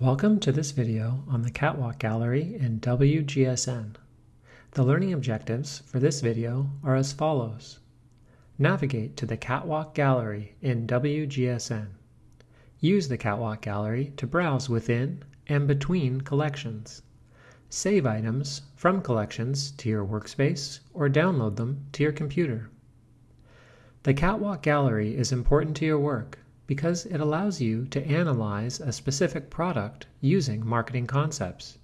Welcome to this video on the Catwalk Gallery in WGSN. The learning objectives for this video are as follows. Navigate to the Catwalk Gallery in WGSN. Use the Catwalk Gallery to browse within and between collections. Save items from collections to your workspace or download them to your computer. The Catwalk Gallery is important to your work because it allows you to analyze a specific product using marketing concepts,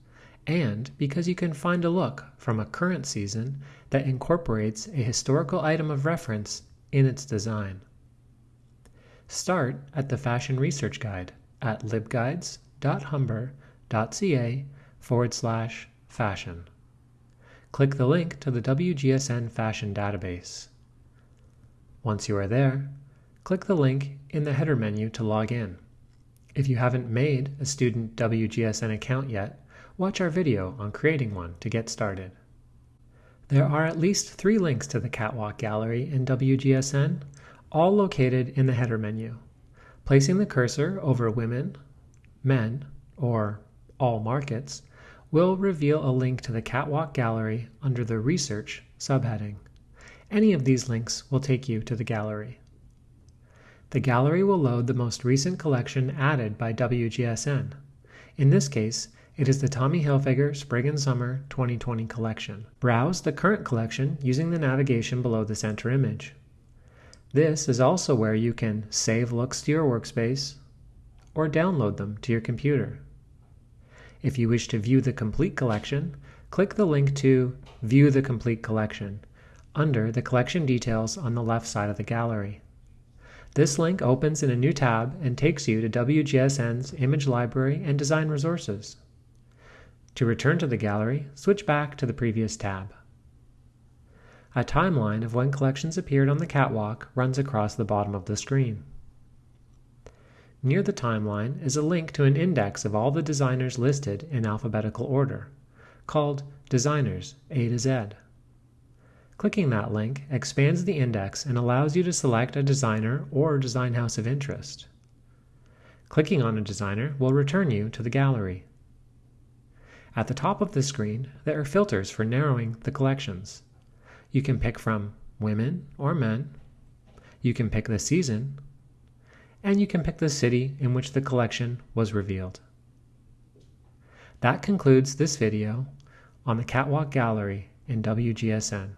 and because you can find a look from a current season that incorporates a historical item of reference in its design. Start at the Fashion Research Guide at libguides.humber.ca forward slash fashion. Click the link to the WGSN Fashion database. Once you are there, click the link in the header menu to log in. If you haven't made a student WGSN account yet, watch our video on creating one to get started. There are at least three links to the Catwalk Gallery in WGSN, all located in the header menu. Placing the cursor over Women, Men, or All Markets will reveal a link to the Catwalk Gallery under the Research subheading. Any of these links will take you to the gallery. The gallery will load the most recent collection added by WGSN. In this case, it is the Tommy Hilfiger Spring and Summer 2020 collection. Browse the current collection using the navigation below the center image. This is also where you can save looks to your workspace or download them to your computer. If you wish to view the complete collection, click the link to View the Complete Collection under the collection details on the left side of the gallery. This link opens in a new tab and takes you to WGSN's Image Library and Design Resources. To return to the gallery, switch back to the previous tab. A timeline of when collections appeared on the catwalk runs across the bottom of the screen. Near the timeline is a link to an index of all the designers listed in alphabetical order, called Designers A to Z. Clicking that link expands the index and allows you to select a designer or design house of interest. Clicking on a designer will return you to the gallery. At the top of the screen, there are filters for narrowing the collections. You can pick from women or men, you can pick the season, and you can pick the city in which the collection was revealed. That concludes this video on the Catwalk Gallery in WGSN.